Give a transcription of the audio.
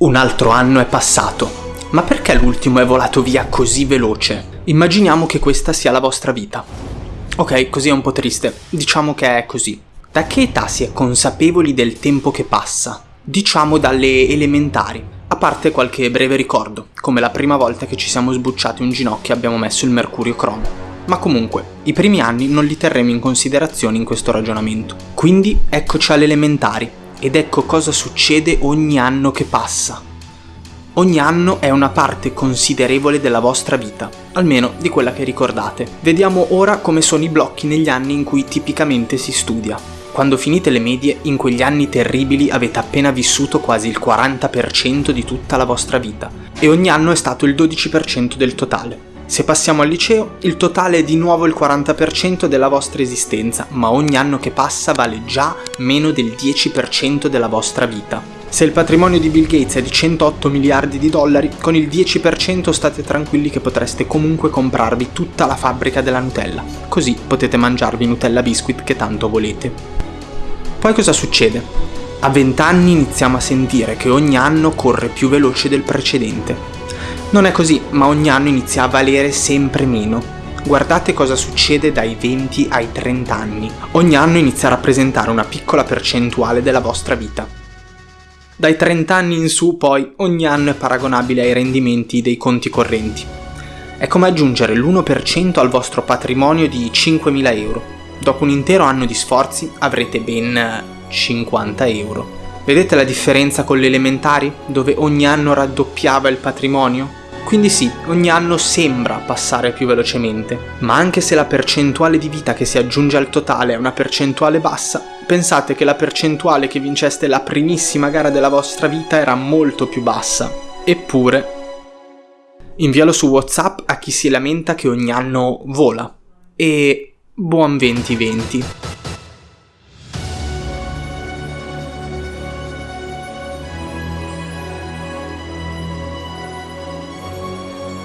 Un altro anno è passato. Ma perché l'ultimo è volato via così veloce? Immaginiamo che questa sia la vostra vita. Ok, così è un po' triste. Diciamo che è così. Da che età si è consapevoli del tempo che passa? Diciamo dalle elementari. A parte qualche breve ricordo, come la prima volta che ci siamo sbucciati un ginocchio e abbiamo messo il mercurio cromo. Ma comunque, i primi anni non li terremo in considerazione in questo ragionamento. Quindi eccoci alle elementari, ed ecco cosa succede ogni anno che passa. Ogni anno è una parte considerevole della vostra vita, almeno di quella che ricordate. Vediamo ora come sono i blocchi negli anni in cui tipicamente si studia. Quando finite le medie, in quegli anni terribili avete appena vissuto quasi il 40% di tutta la vostra vita, e ogni anno è stato il 12% del totale. Se passiamo al liceo, il totale è di nuovo il 40% della vostra esistenza, ma ogni anno che passa vale già meno del 10% della vostra vita. Se il patrimonio di Bill Gates è di 108 miliardi di dollari, con il 10% state tranquilli che potreste comunque comprarvi tutta la fabbrica della Nutella, così potete mangiarvi Nutella Biscuit che tanto volete. Poi cosa succede? A 20 anni iniziamo a sentire che ogni anno corre più veloce del precedente. Non è così, ma ogni anno inizia a valere sempre meno. Guardate cosa succede dai 20 ai 30 anni. Ogni anno inizia a rappresentare una piccola percentuale della vostra vita. Dai 30 anni in su poi ogni anno è paragonabile ai rendimenti dei conti correnti. È come aggiungere l'1% al vostro patrimonio di 5.000 euro. Dopo un intero anno di sforzi avrete ben 50 euro. Vedete la differenza con le elementari, dove ogni anno raddoppiava il patrimonio? Quindi sì, ogni anno sembra passare più velocemente, ma anche se la percentuale di vita che si aggiunge al totale è una percentuale bassa, pensate che la percentuale che vinceste la primissima gara della vostra vita era molto più bassa. Eppure... Invialo su Whatsapp a chi si lamenta che ogni anno vola. E buon 2020.